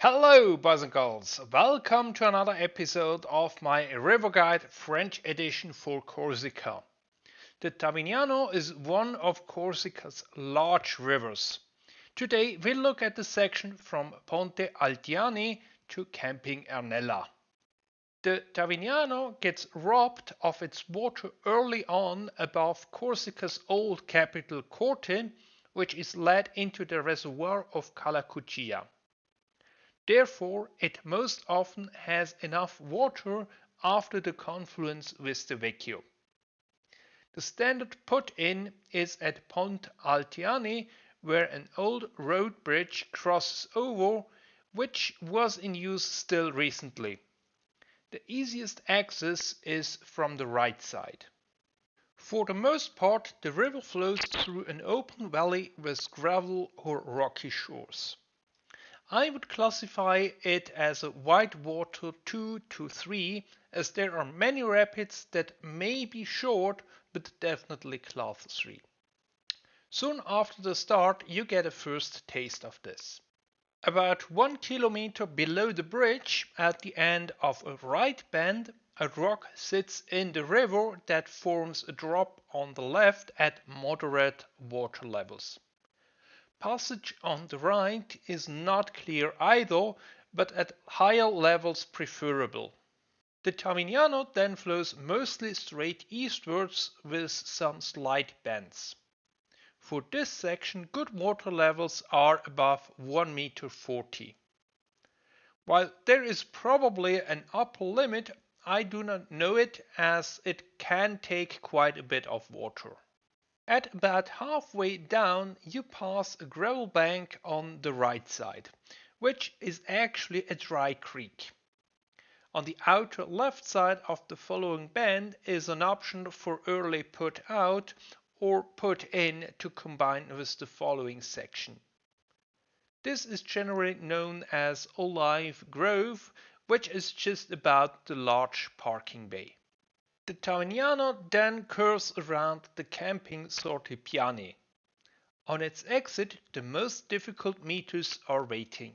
Hello, boys and girls. Welcome to another episode of my River Guide French edition for Corsica. The Tavignano is one of Corsica's large rivers. Today we look at the section from Ponte Altiani to Camping Ernella. The Tavignano gets robbed of its water early on above Corsica's old capital Corte, which is led into the reservoir of Calacuccia. Therefore, it most often has enough water after the confluence with the Vecchio. The standard put-in is at Pont Altiani, where an old road bridge crosses over, which was in use still recently. The easiest access is from the right side. For the most part, the river flows through an open valley with gravel or rocky shores. I would classify it as a whitewater 2 to 3 as there are many rapids that may be short but definitely class 3. Soon after the start you get a first taste of this. About one kilometer below the bridge at the end of a right bend a rock sits in the river that forms a drop on the left at moderate water levels. Passage on the right is not clear either, but at higher levels preferable. The Tavignano then flows mostly straight eastwards with some slight bends. For this section good water levels are above 1 meter 40. While there is probably an upper limit, I do not know it as it can take quite a bit of water. At about halfway down you pass a gravel bank on the right side, which is actually a dry creek. On the outer left side of the following bend is an option for early put out or put in to combine with the following section. This is generally known as Olive Grove, which is just about the large parking bay. The Tavignano then curves around the camping Sorte Piani. On its exit the most difficult meters are waiting.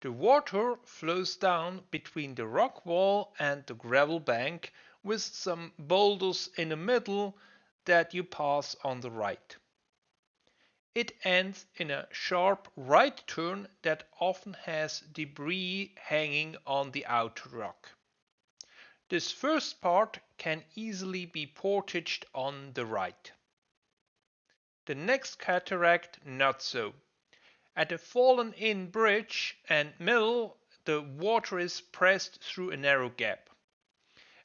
The water flows down between the rock wall and the gravel bank with some boulders in the middle that you pass on the right. It ends in a sharp right turn that often has debris hanging on the outer rock. This first part can easily be portaged on the right. The next cataract not so. At a fallen in bridge and mill the water is pressed through a narrow gap.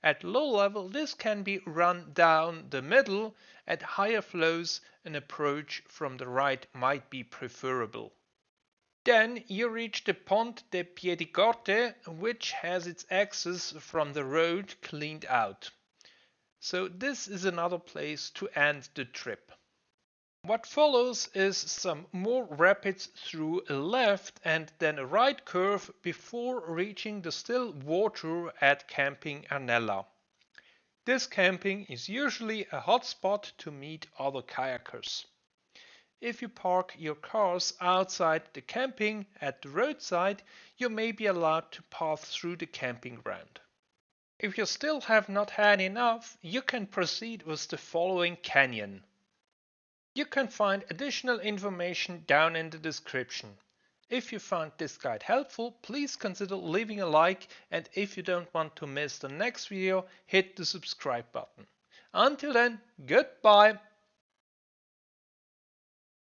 At low level this can be run down the middle, at higher flows an approach from the right might be preferable. Then you reach the Ponte de Piedicorte, which has its access from the road cleaned out. So this is another place to end the trip. What follows is some more rapids through a left and then a right curve before reaching the still water at Camping Ernella. This camping is usually a hot spot to meet other kayakers. If you park your cars outside the camping at the roadside, you may be allowed to pass through the camping ground. If you still have not had enough, you can proceed with the following canyon. You can find additional information down in the description. If you found this guide helpful, please consider leaving a like and if you don't want to miss the next video, hit the subscribe button. Until then, goodbye!